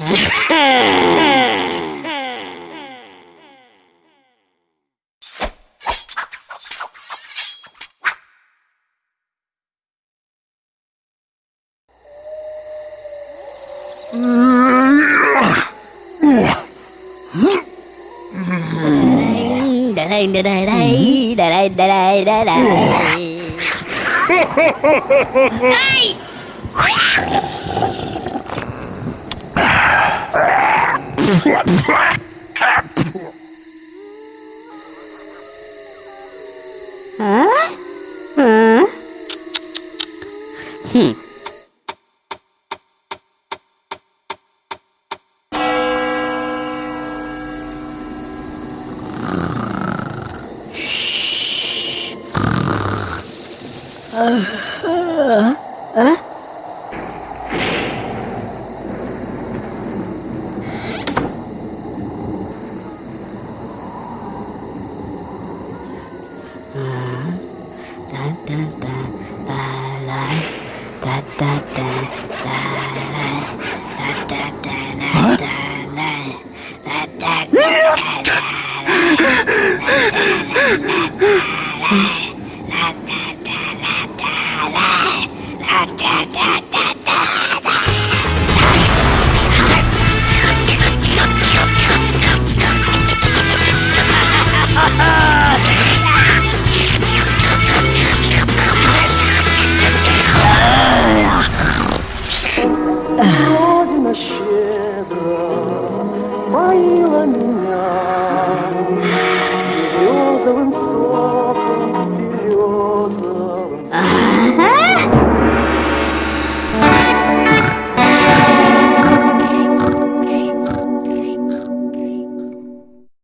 Để đây, để đây, đây, để đây, để đây, để đây. Ai! Hả? Hả? Hừm. Huh? Da da da любила меня розовым солнцем.